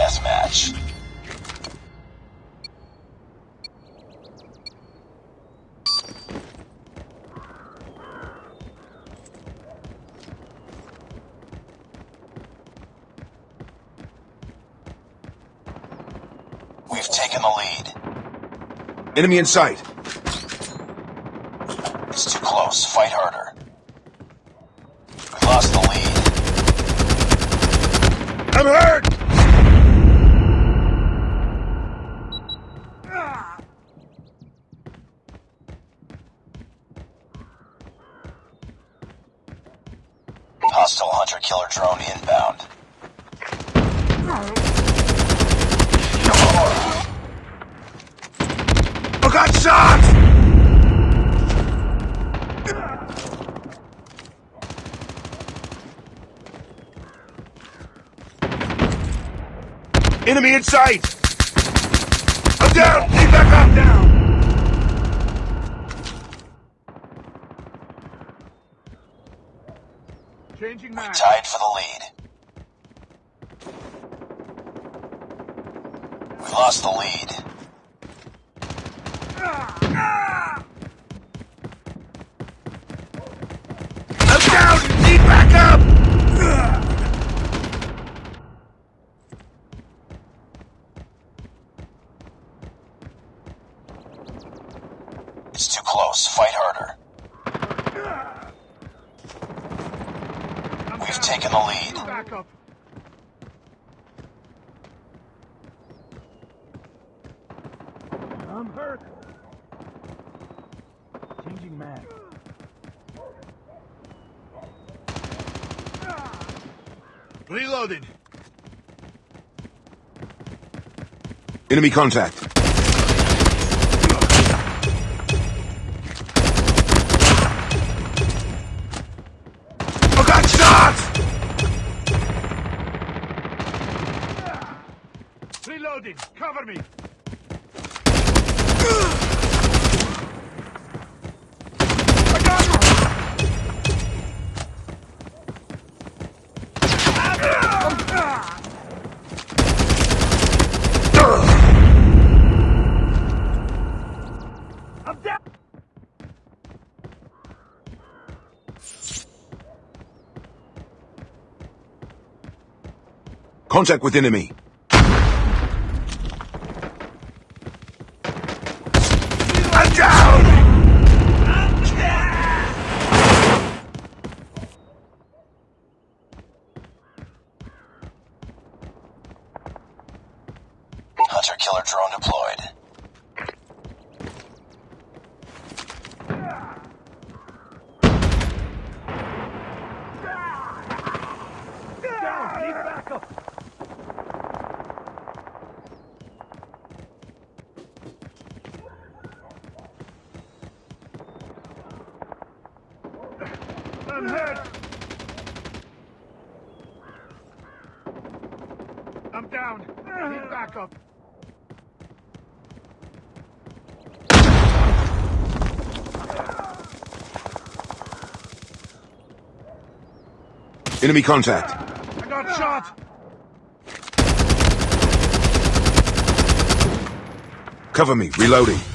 deathmatch. We've taken the lead. Enemy in sight. Drone inbound. I got shot! Enemy in sight! I'm down! Need back up! Down! Changing We tied for the lead. We lost the lead. I'm down! Need back up! It's too close. Fight harder. I'm We've down. taken the lead. Back up. I'm hurt. Changing mag. Reloading. Enemy contact. I got shot! Reloading. Cover me. I got I'm down. Contact with enemy. I'm down! Hunter-killer drone deployed. Down! Need backup! I'm hurt! I'm down! Need backup! Enemy contact. I got shot! Cover me, reloading. Reloading.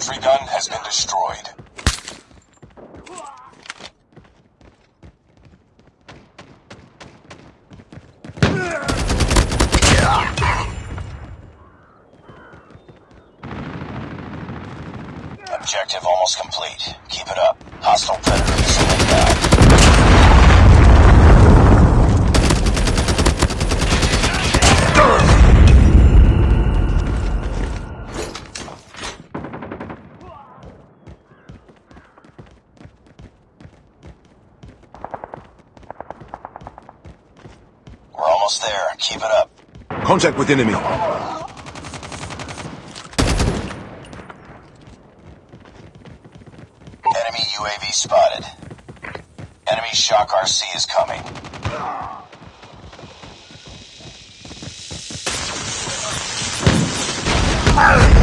Sentry gun has been destroyed. Objective almost complete. Keep it up. Hostile predator missile inbound. We're almost there. Keep it up. Contact with enemy. Enemy UAV spotted. Enemy Shock RC is coming. I